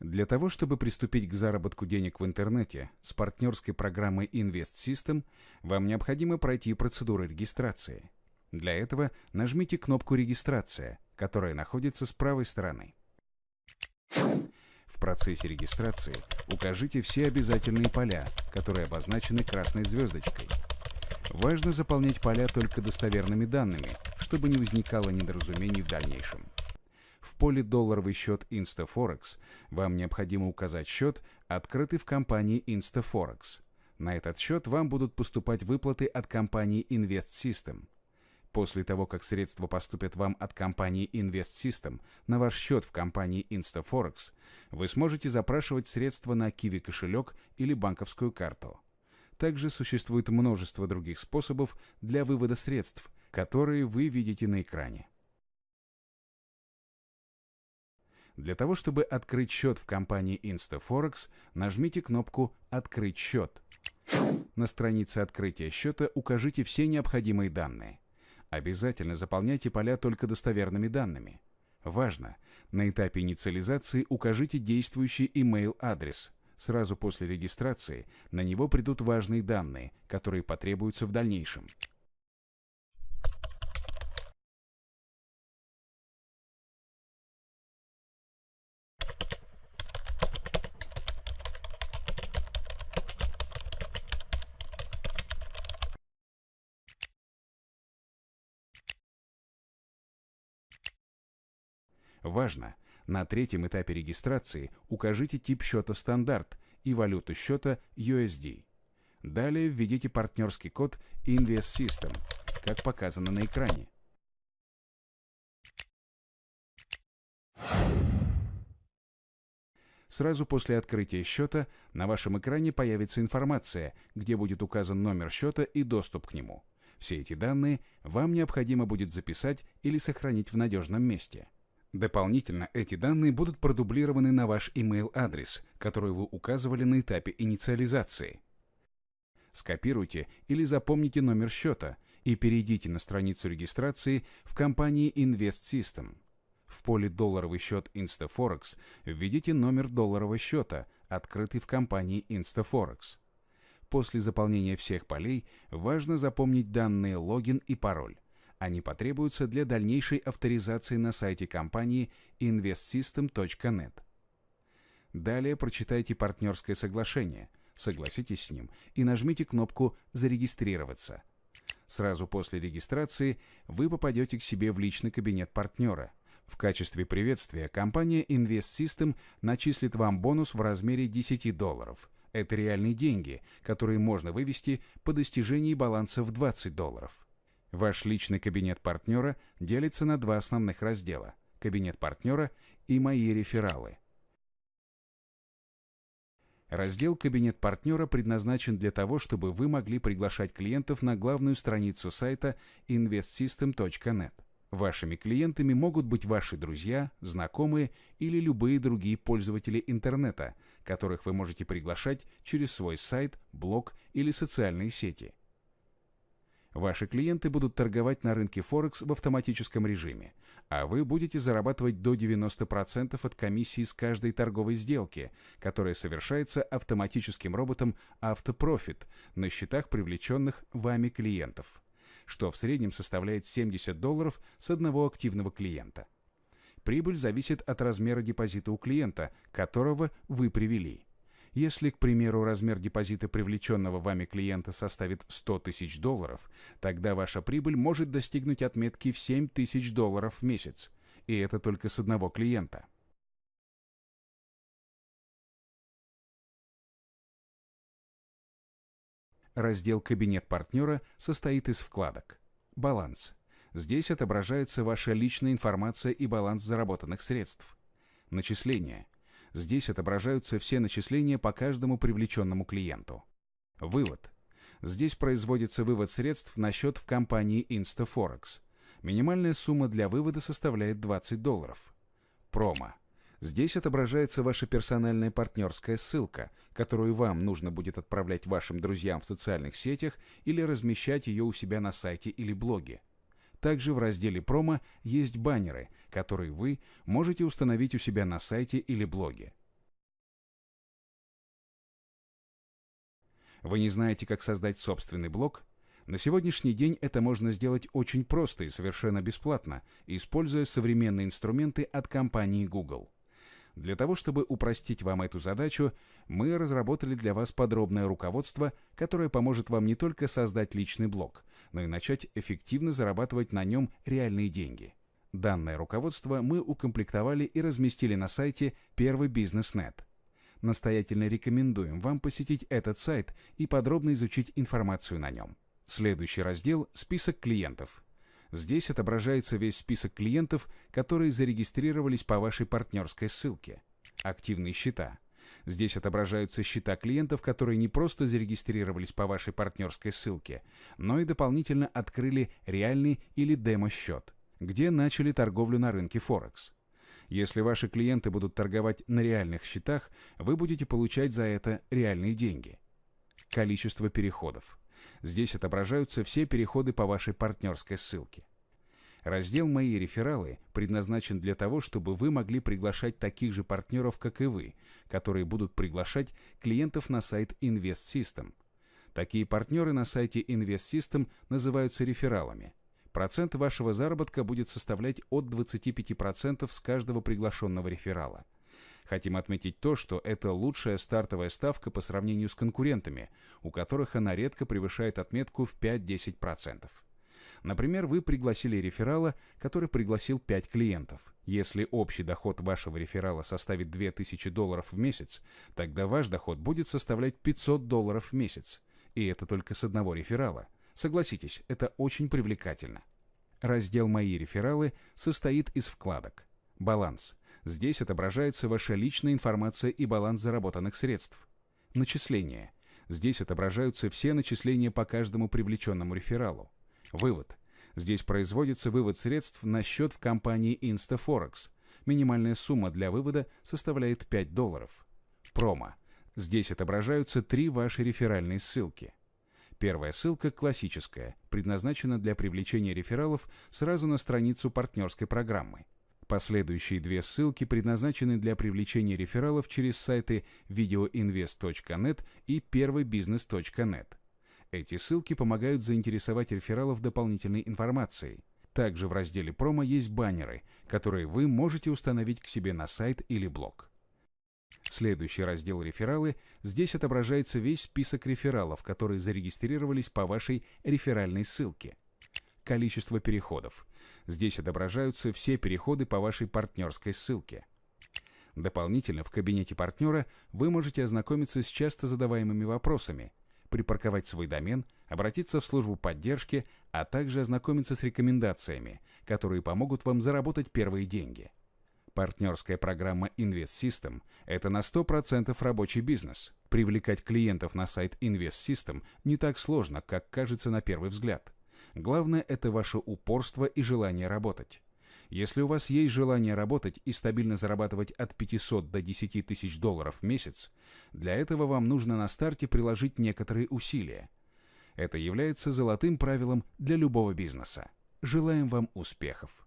Для того, чтобы приступить к заработку денег в интернете с партнерской программой Invest System, вам необходимо пройти процедуру регистрации. Для этого нажмите кнопку «Регистрация», которая находится с правой стороны. В процессе регистрации укажите все обязательные поля, которые обозначены красной звездочкой. Важно заполнять поля только достоверными данными, чтобы не возникало недоразумений в дальнейшем. В поле «Долларовый счет InstaForex» вам необходимо указать счет, открытый в компании InstaForex. На этот счет вам будут поступать выплаты от компании Invest. После того, как средства поступят вам от компании Invest на ваш счет в компании InstaForex, вы сможете запрашивать средства на Kiwi кошелек или банковскую карту. Также существует множество других способов для вывода средств, которые вы видите на экране. Для того, чтобы открыть счет в компании InstaForex, нажмите кнопку «Открыть счет». На странице открытия счета укажите все необходимые данные. Обязательно заполняйте поля только достоверными данными. Важно! На этапе инициализации укажите действующий email адрес Сразу после регистрации на него придут важные данные, которые потребуются в дальнейшем. Важно! На третьем этапе регистрации укажите тип счета «Стандарт» и валюту счета USD. Далее введите партнерский код Invest System, как показано на экране. Сразу после открытия счета на вашем экране появится информация, где будет указан номер счета и доступ к нему. Все эти данные вам необходимо будет записать или сохранить в надежном месте. Дополнительно эти данные будут продублированы на ваш email-адрес, который вы указывали на этапе инициализации. Скопируйте или запомните номер счета и перейдите на страницу регистрации в компании Invest System. В поле «Долларовый счет InstaForex» введите номер долларового счета, открытый в компании InstaForex. После заполнения всех полей важно запомнить данные логин и пароль. Они потребуются для дальнейшей авторизации на сайте компании investsystem.net. Далее прочитайте партнерское соглашение, согласитесь с ним и нажмите кнопку «Зарегистрироваться». Сразу после регистрации вы попадете к себе в личный кабинет партнера. В качестве приветствия компания Invest System начислит вам бонус в размере 10 долларов. Это реальные деньги, которые можно вывести по достижении баланса в 20 долларов. Ваш личный кабинет партнера делится на два основных раздела – кабинет партнера и мои рефералы. Раздел «Кабинет партнера» предназначен для того, чтобы вы могли приглашать клиентов на главную страницу сайта investsystem.net. Вашими клиентами могут быть ваши друзья, знакомые или любые другие пользователи интернета, которых вы можете приглашать через свой сайт, блог или социальные сети – Ваши клиенты будут торговать на рынке Форекс в автоматическом режиме, а вы будете зарабатывать до 90% от комиссии с каждой торговой сделки, которая совершается автоматическим роботом Автопрофит на счетах привлеченных вами клиентов, что в среднем составляет 70 долларов с одного активного клиента. Прибыль зависит от размера депозита у клиента, которого вы привели. Если, к примеру, размер депозита привлеченного вами клиента составит 100 тысяч долларов, тогда ваша прибыль может достигнуть отметки в 7 тысяч долларов в месяц. И это только с одного клиента. Раздел «Кабинет партнера» состоит из вкладок. Баланс. Здесь отображается ваша личная информация и баланс заработанных средств. Начисления. Здесь отображаются все начисления по каждому привлеченному клиенту. Вывод. Здесь производится вывод средств на счет в компании InstaForex. Минимальная сумма для вывода составляет 20 долларов. Промо. Здесь отображается ваша персональная партнерская ссылка, которую вам нужно будет отправлять вашим друзьям в социальных сетях или размещать ее у себя на сайте или блоге. Также в разделе «Промо» есть баннеры, которые вы можете установить у себя на сайте или блоге. Вы не знаете, как создать собственный блог? На сегодняшний день это можно сделать очень просто и совершенно бесплатно, используя современные инструменты от компании Google. Для того, чтобы упростить вам эту задачу, мы разработали для вас подробное руководство, которое поможет вам не только создать личный блог, но и начать эффективно зарабатывать на нем реальные деньги. Данное руководство мы укомплектовали и разместили на сайте Первый Бизнес.нет. Настоятельно рекомендуем вам посетить этот сайт и подробно изучить информацию на нем. Следующий раздел – список клиентов. Здесь отображается весь список клиентов, которые зарегистрировались по вашей партнерской ссылке. Активные счета. Здесь отображаются счета клиентов, которые не просто зарегистрировались по вашей партнерской ссылке, но и дополнительно открыли реальный или демо-счет, где начали торговлю на рынке Форекс. Если ваши клиенты будут торговать на реальных счетах, вы будете получать за это реальные деньги. Количество переходов. Здесь отображаются все переходы по вашей партнерской ссылке. Раздел «Мои рефералы» предназначен для того, чтобы вы могли приглашать таких же партнеров, как и вы, которые будут приглашать клиентов на сайт Invest System. Такие партнеры на сайте Invest System называются рефералами. Процент вашего заработка будет составлять от 25% с каждого приглашенного реферала. Хотим отметить то, что это лучшая стартовая ставка по сравнению с конкурентами, у которых она редко превышает отметку в 5-10%. Например, вы пригласили реферала, который пригласил 5 клиентов. Если общий доход вашего реферала составит 2000 долларов в месяц, тогда ваш доход будет составлять 500 долларов в месяц. И это только с одного реферала. Согласитесь, это очень привлекательно. Раздел «Мои рефералы» состоит из вкладок. Баланс. Здесь отображается ваша личная информация и баланс заработанных средств. Начисления. Здесь отображаются все начисления по каждому привлеченному рефералу. Вывод. Здесь производится вывод средств на счет в компании InstaForex. Минимальная сумма для вывода составляет 5 долларов. Промо. Здесь отображаются три ваши реферальные ссылки. Первая ссылка классическая, предназначена для привлечения рефералов сразу на страницу партнерской программы. Последующие две ссылки предназначены для привлечения рефералов через сайты videoinvest.net и первойбизнес.net. Эти ссылки помогают заинтересовать рефералов дополнительной информацией. Также в разделе промо есть баннеры, которые вы можете установить к себе на сайт или блог. Следующий раздел «Рефералы» здесь отображается весь список рефералов, которые зарегистрировались по вашей реферальной ссылке. Количество переходов. Здесь отображаются все переходы по вашей партнерской ссылке. Дополнительно в кабинете партнера вы можете ознакомиться с часто задаваемыми вопросами, припарковать свой домен, обратиться в службу поддержки, а также ознакомиться с рекомендациями, которые помогут вам заработать первые деньги. Партнерская программа Invest System – это на 100% рабочий бизнес. Привлекать клиентов на сайт Invest System не так сложно, как кажется на первый взгляд – Главное – это ваше упорство и желание работать. Если у вас есть желание работать и стабильно зарабатывать от 500 до 10 тысяч долларов в месяц, для этого вам нужно на старте приложить некоторые усилия. Это является золотым правилом для любого бизнеса. Желаем вам успехов!